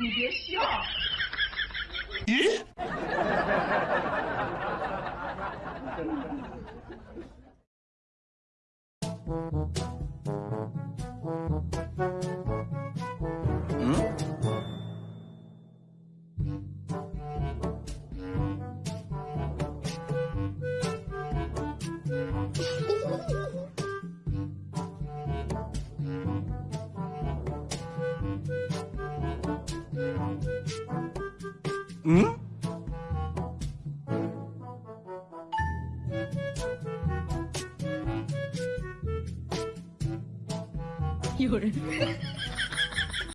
你别笑。咦？ 응? 이거를